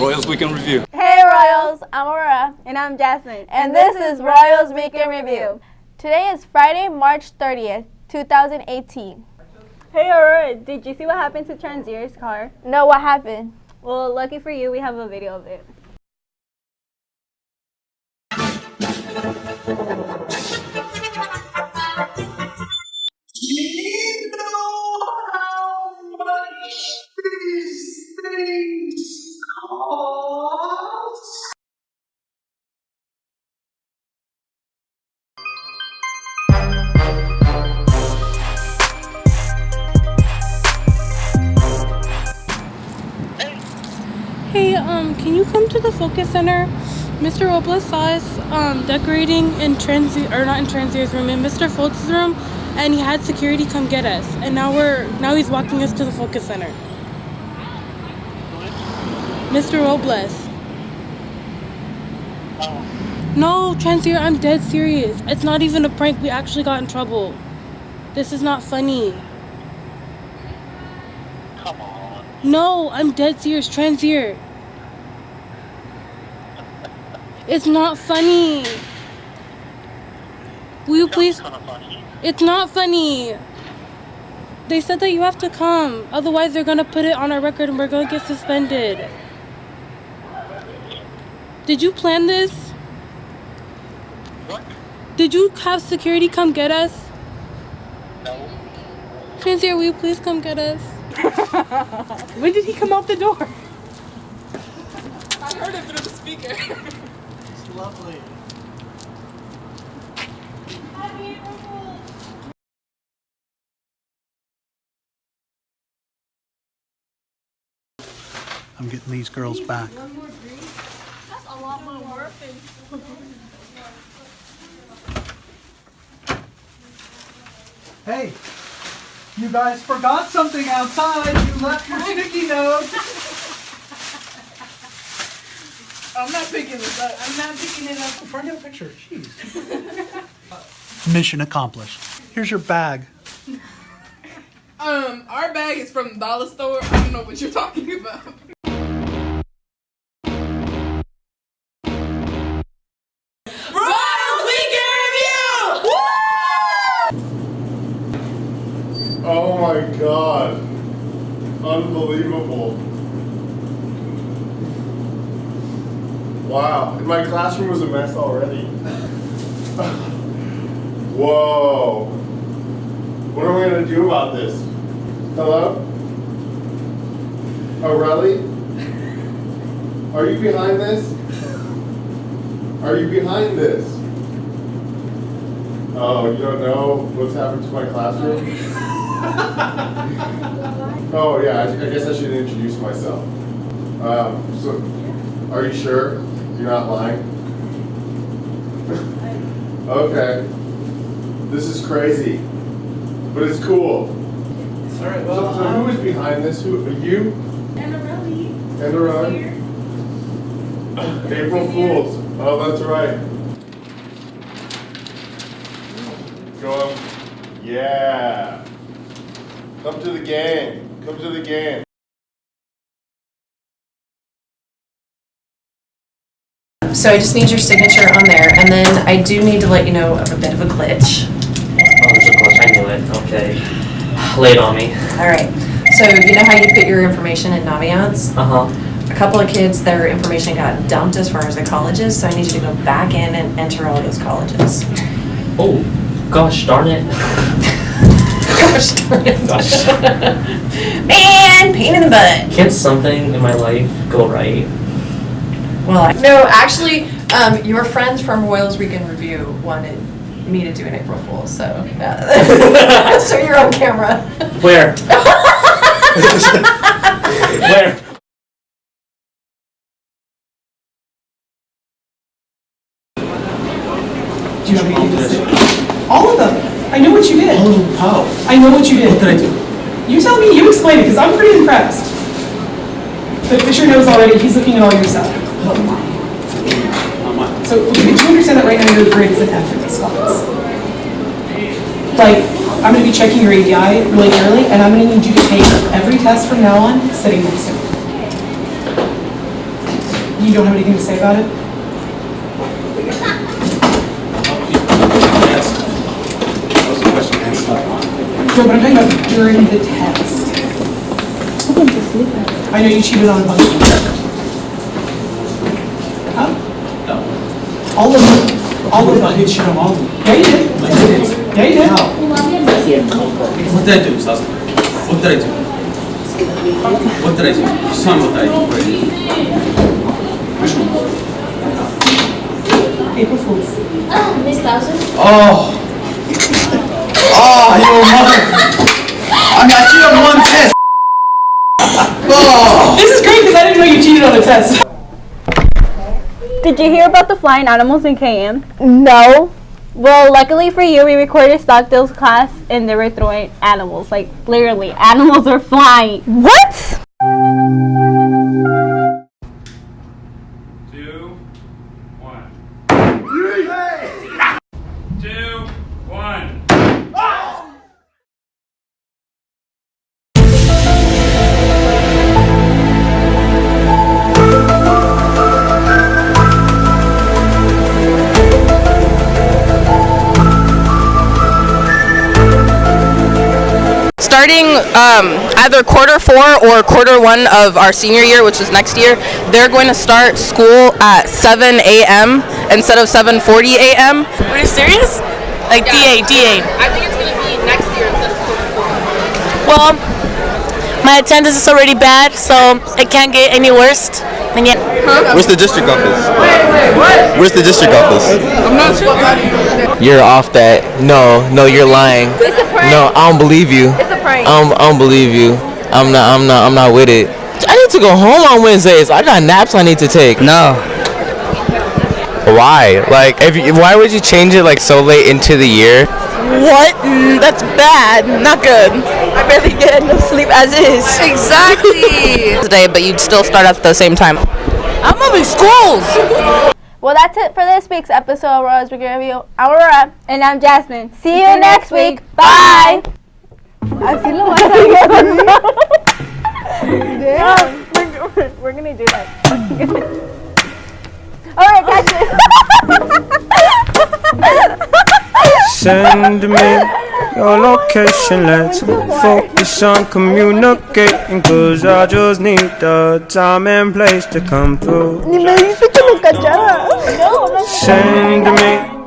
Royals Weekend Review. Hey Royals, I'm Aurora. And I'm Jasmine. And, this is Royals Weekend Review. Today is Friday, March 30th, 2018. Hey Aurora, did you see what happened to Transier's car? No, what happened? Well, lucky for you, we have a video of it. Can you come to the focus center? Mr. Robles saw us um, decorating in Transi or not in Transier's room, in Mr. Foltz' room, and he had security come get us. And now we're now he's walking us to the focus center. Mr. Robles. No, Transier, I'm dead serious. It's not even a prank. We actually got in trouble. This is not funny. Come on. No, I'm dead serious. Transier. It's not funny. Will you please? Kind of funny. It's not funny. They said that you have to come. Otherwise, they're gonna put it on our record and we're gonna get suspended. Did you plan this? What? Did you have security come get us? No. Transier, will you please come get us? When did he come out the door? It's lovely. I'm getting these girls back. Hey, you guys forgot something outside. You left your sticky note. I'm not picking this up. I'm not picking it up. Before I get a picture, jeez. Mission accomplished. Here's your bag. Um, our bag is from the dollar store. I don't know what you're talking about. Royals Weekend Review! Oh my god. Unbelievable. Wow. And my classroom was a mess already. Whoa. What are we gonna do about this? Hello? Oh, really? Are you behind this? Are you behind this? Oh, you don't know what's happened to my classroom? Oh yeah, I, I guess I should introduce myself. Um, so, are you sure you're not lying? okay. This is crazy, but it's cool. All right, So, so who uh, is behind this? Who are you? And Around? April Fools. Oh, that's right. Go up. Yeah. Come to the game. Come to the game. So I just need your signature on there, and then I do need to let you know of a bit of a glitch. Oh, there's a glitch. I knew it. Okay. Lay it on me. All right, so you know how you put your information in Naviance? Uh huh. A couple of kids, their information got dumped as far as the colleges, so I need you to go back in and enter all those colleges. Oh, gosh darn it. Gosh darn it. Gosh. Man, pain in the butt. Can't something in my life go right? Well, I- no, actually, um, your friends from Royals Weekend Review wanted me to do an April Fool's, so. uh, So you're on camera. Where? Where? Do you have anything to say? All of them. I know what you did. How? I know what you did. What did I do? You tell me, you explain it, because I'm pretty impressed. But Fisher knows already, he's looking at all your stuff. So, okay, did you understand that right now your grade is an in these? Like, I'm gonna be checking your ADI really early, and I'm gonna need you to take every test from now on sitting next to me. You don't have anything to say about it? No, but I'm talking about during the test. I know you cheated on a bunch of them. Huh? No. All of them. All of them. I did cheat on all of them. Yeah, you did. Yeah, you did. What did I do, Sasa? What did I do? What did I do? Just tell me what I did. Which one? April Fools. Oh, Miss Thousand? Oh! Ah, oh, you mother! I mean, I cheated on one test! Oh! This is great because I didn't know you cheated on a test. Did you hear about the flying animals in KM? No. Well, luckily for you, we recorded Stockdale's class and they were throwing animals. Like, literally, animals are flying. What? Starting um, either quarter four or quarter one of our senior year, which is next year, they're going to start school at 7 a.m. instead of 7:40 a.m. Are you serious? Like DA, DA. I think it's going to be next year instead of quarter four. Well, my attendance is already bad, so it can't get any worse. And yet, Where's the district office? Where's the district office? I'm not sure. You're off that. No, no, you're lying. It's a prank. No, I don't believe you. It's a prank. I don't, I don't believe you. I'm not. I'm not. I'm not with it. I need to go home on Wednesdays. I got naps I need to take. No. Why? Like, if you, why would you change it like so late into the year? what? Mm, that's bad. Not good. I barely get enough sleep as is. Exactly. Today, but you'd still start at the same time. I'm moving schools. Well, that's it for this week's episode of Royals Weekend Review. I'm Aurora. And I'm Jasmine. See you next week. Bye. Así lo vas a we're, we're, we're gonna do that. All right, catch it. Send me your location. Let's focus on communicating. Cause I just need the time and place to come through. Ni me dice que lo cachara. Send to me.